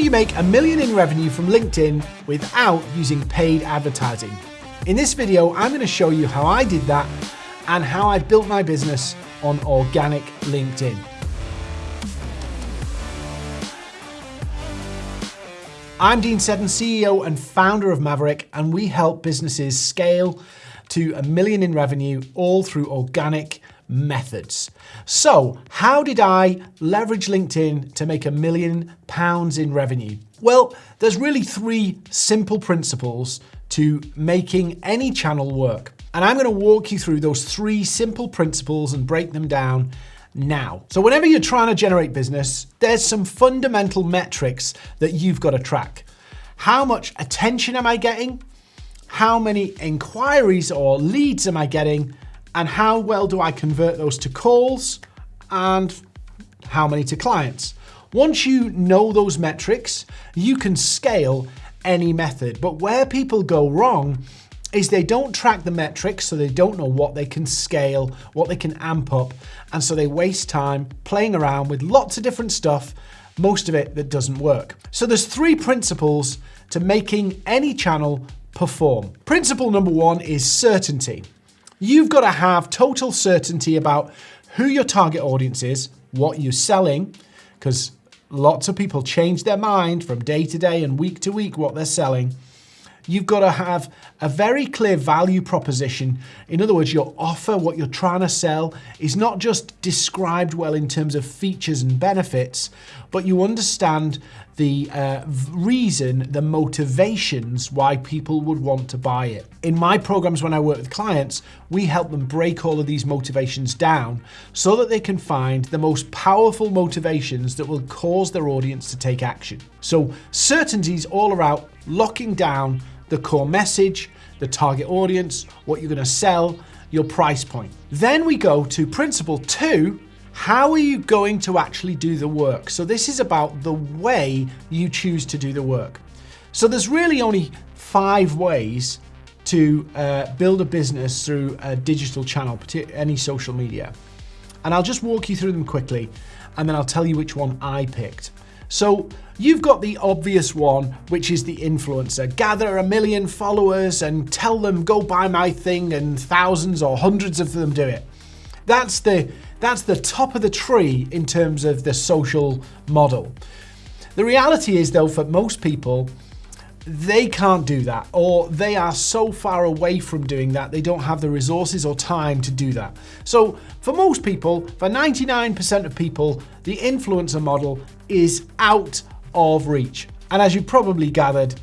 do you make a million in revenue from LinkedIn without using paid advertising? In this video, I'm going to show you how I did that and how I built my business on organic LinkedIn. I'm Dean Seddon, CEO and founder of Maverick, and we help businesses scale to a million in revenue all through organic methods. So, how did I leverage LinkedIn to make a million pounds in revenue? Well, there's really three simple principles to making any channel work. And I'm going to walk you through those three simple principles and break them down now. So whenever you're trying to generate business, there's some fundamental metrics that you've got to track. How much attention am I getting? How many inquiries or leads am I getting? And how well do I convert those to calls? And how many to clients? Once you know those metrics, you can scale any method. But where people go wrong is they don't track the metrics, so they don't know what they can scale, what they can amp up, and so they waste time playing around with lots of different stuff, most of it that doesn't work. So there's three principles to making any channel perform. Principle number one is certainty. You've got to have total certainty about who your target audience is, what you're selling, because lots of people change their mind from day to day and week to week what they're selling You've got to have a very clear value proposition. In other words, your offer, what you're trying to sell, is not just described well in terms of features and benefits, but you understand the uh, reason, the motivations why people would want to buy it. In my programs, when I work with clients, we help them break all of these motivations down so that they can find the most powerful motivations that will cause their audience to take action. So certainty is all about locking down the core message, the target audience, what you're going to sell, your price point. Then we go to principle two, how are you going to actually do the work? So this is about the way you choose to do the work. So there's really only five ways to uh, build a business through a digital channel, any social media. And I'll just walk you through them quickly, and then I'll tell you which one I picked. So you've got the obvious one, which is the influencer. Gather a million followers and tell them go buy my thing and thousands or hundreds of them do it. That's the, that's the top of the tree in terms of the social model. The reality is though, for most people, they can't do that or they are so far away from doing that they don't have the resources or time to do that. So for most people, for 99% of people, the influencer model is out of reach. And as you probably gathered,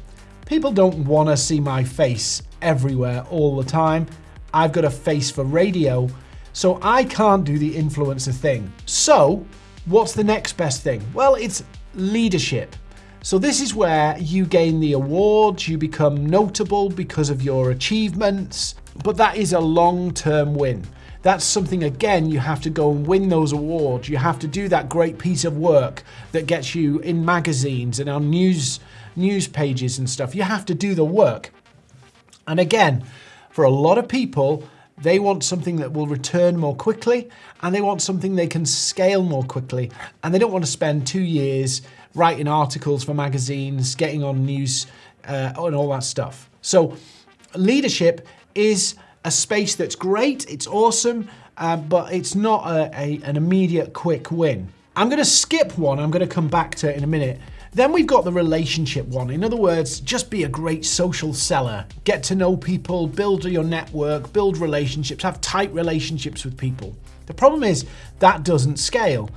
people don't want to see my face everywhere all the time. I've got a face for radio, so I can't do the influencer thing. So what's the next best thing? Well, it's leadership. So this is where you gain the awards, you become notable because of your achievements, but that is a long-term win. That's something, again, you have to go and win those awards. You have to do that great piece of work that gets you in magazines and on news, news pages and stuff. You have to do the work. And again, for a lot of people, they want something that will return more quickly and they want something they can scale more quickly. And they don't want to spend two years writing articles for magazines, getting on news uh, and all that stuff. So leadership is a space that's great, it's awesome, uh, but it's not a, a, an immediate quick win. I'm gonna skip one, I'm gonna come back to it in a minute, then we've got the relationship one. In other words, just be a great social seller. Get to know people, build your network, build relationships, have tight relationships with people. The problem is that doesn't scale.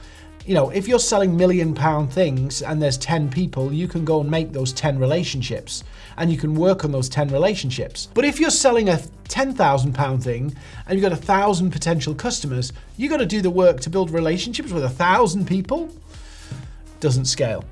You know, if you're selling million pound things and there's 10 people, you can go and make those 10 relationships and you can work on those 10 relationships. But if you're selling a 10,000 pound thing and you've got a thousand potential customers, you've got to do the work to build relationships with a thousand people. Doesn't scale.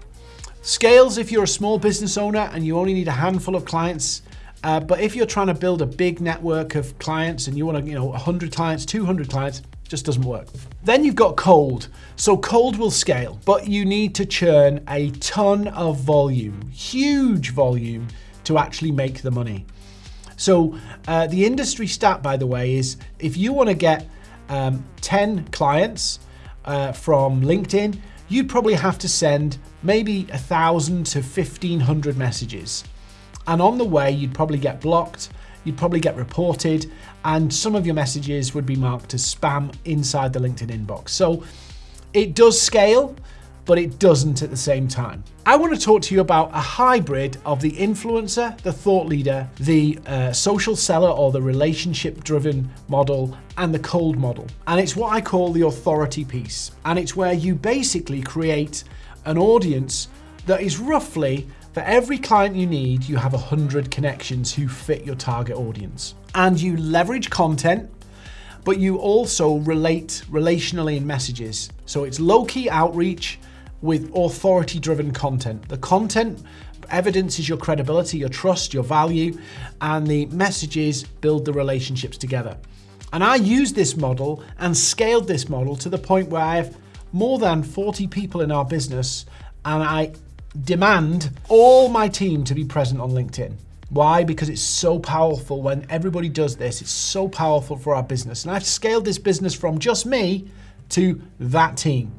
Scales if you're a small business owner and you only need a handful of clients. Uh, but if you're trying to build a big network of clients and you want to, you know, 100 clients, 200 clients, just doesn't work. Then you've got cold. So cold will scale, but you need to churn a ton of volume, huge volume to actually make the money. So uh, the industry stat, by the way, is if you want to get um, 10 clients uh, from LinkedIn, you'd probably have to send maybe a thousand to 1500 messages. And on the way, you'd probably get blocked, you'd probably get reported, and some of your messages would be marked as spam inside the LinkedIn inbox. So it does scale, but it doesn't at the same time. I want to talk to you about a hybrid of the influencer, the thought leader, the uh, social seller or the relationship driven model, and the cold model. And it's what I call the authority piece. And it's where you basically create an audience that is roughly for every client you need, you have 100 connections who fit your target audience. And you leverage content but you also relate relationally in messages. So it's low key outreach, with authority driven content. The content evidences your credibility, your trust, your value, and the messages build the relationships together. And I use this model and scaled this model to the point where I have more than 40 people in our business and I demand all my team to be present on LinkedIn. Why? Because it's so powerful when everybody does this. It's so powerful for our business. And I've scaled this business from just me to that team.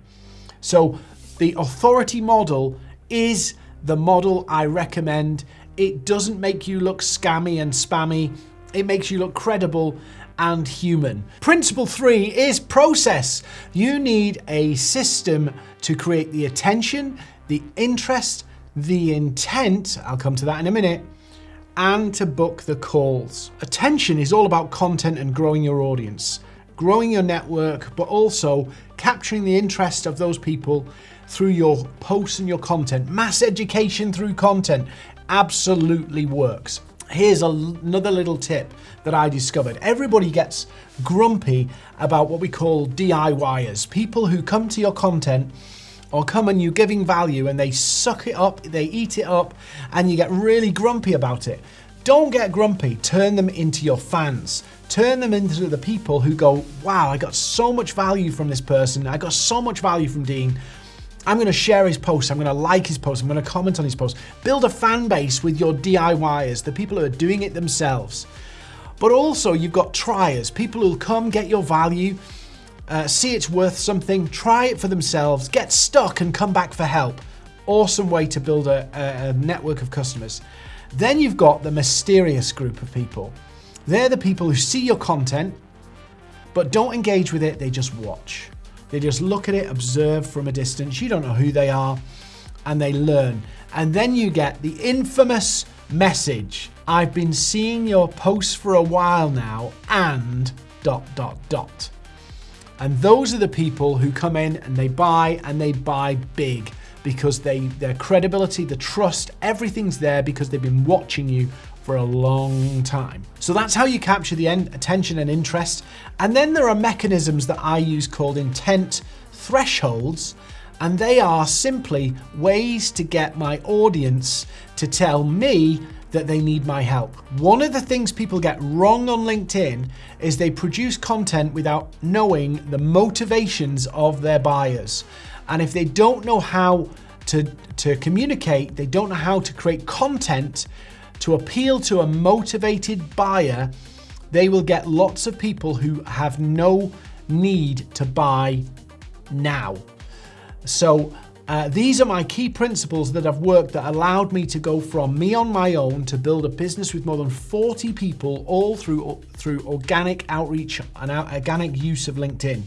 So the authority model is the model I recommend. It doesn't make you look scammy and spammy. It makes you look credible and human. Principle three is process. You need a system to create the attention, the interest, the intent, I'll come to that in a minute, and to book the calls. Attention is all about content and growing your audience, growing your network, but also capturing the interest of those people through your posts and your content. Mass education through content absolutely works. Here's another little tip that I discovered. Everybody gets grumpy about what we call DIYers, people who come to your content or come and you're giving value and they suck it up, they eat it up, and you get really grumpy about it. Don't get grumpy, turn them into your fans. Turn them into the people who go, wow, I got so much value from this person, I got so much value from Dean, I'm going to share his post. I'm going to like his post. I'm going to comment on his post. Build a fan base with your DIYers, the people who are doing it themselves. But also, you've got triers, people who'll come get your value, uh, see it's worth something, try it for themselves, get stuck, and come back for help. Awesome way to build a, a network of customers. Then you've got the mysterious group of people. They're the people who see your content, but don't engage with it, they just watch. They just look at it, observe from a distance. You don't know who they are, and they learn. And then you get the infamous message I've been seeing your posts for a while now, and dot, dot, dot. And those are the people who come in and they buy and they buy big because they their credibility, the trust, everything's there because they've been watching you for a long time. So that's how you capture the attention and interest. And then there are mechanisms that I use called intent thresholds, and they are simply ways to get my audience to tell me that they need my help. One of the things people get wrong on LinkedIn is they produce content without knowing the motivations of their buyers. And if they don't know how to, to communicate, they don't know how to create content to appeal to a motivated buyer, they will get lots of people who have no need to buy now. So uh, these are my key principles that have worked that allowed me to go from me on my own to build a business with more than 40 people all through, through organic outreach and organic use of LinkedIn.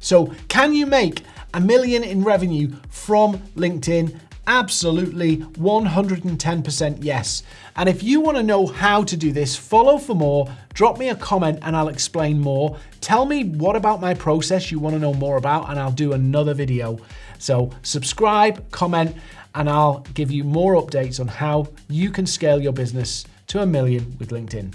So can you make a million in revenue from LinkedIn Absolutely 110% yes. And if you want to know how to do this, follow for more, drop me a comment and I'll explain more. Tell me what about my process you want to know more about and I'll do another video. So subscribe, comment, and I'll give you more updates on how you can scale your business to a million with LinkedIn.